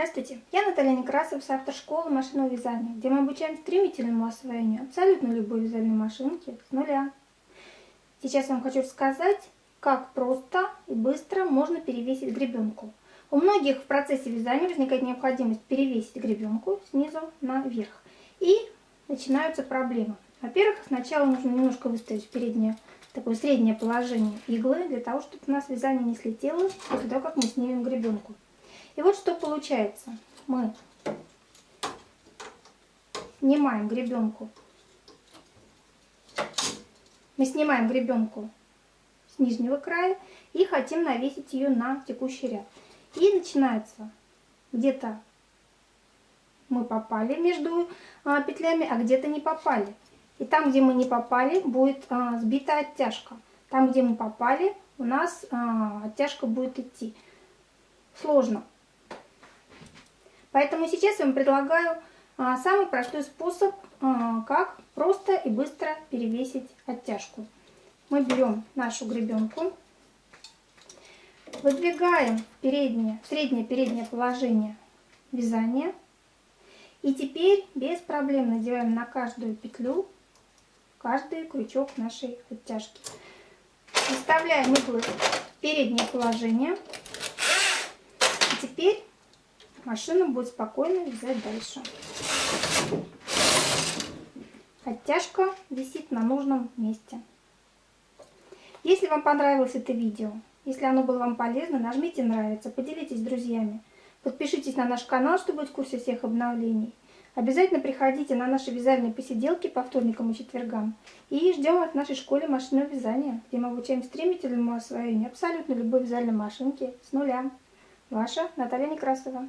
Здравствуйте, я Наталья Некрасов, автор школы машинного вязания, где мы обучаем стремительному освоению абсолютно любой вязальной машинки с нуля. Сейчас я вам хочу рассказать, как просто и быстро можно перевесить гребенку. У многих в процессе вязания возникает необходимость перевесить гребенку снизу наверх. И начинаются проблемы. Во-первых, сначала нужно немножко выставить переднее, такое среднее положение иглы, для того, чтобы у нас вязание не слетело после того, как мы снимем гребенку. И вот что получается. Мы снимаем гребенку. Мы снимаем гребенку с нижнего края и хотим навесить ее на текущий ряд. И начинается где-то мы попали между а, петлями, а где-то не попали. И там, где мы не попали, будет а, сбита оттяжка. Там, где мы попали, у нас а, оттяжка будет идти. Сложно. Поэтому сейчас я вам предлагаю а, самый простой способ, а, как просто и быстро перевесить оттяжку. Мы берем нашу гребенку, выдвигаем переднее, среднее переднее положение вязания. И теперь без проблем надеваем на каждую петлю каждый крючок нашей оттяжки. Выставляем иглы в переднее положение. И теперь машина будет спокойно вязать дальше. Оттяжка висит на нужном месте. Если вам понравилось это видео, если оно было вам полезно, нажмите нравится, поделитесь с друзьями. Подпишитесь на наш канал, чтобы быть в курсе всех обновлений. Обязательно приходите на наши вязальные посиделки по вторникам и четвергам. И ждем в нашей школе машинного вязания, где мы обучаем стремительному освоению абсолютно любой вязальной машинки с нуля. Ваша Наталья Некрасова.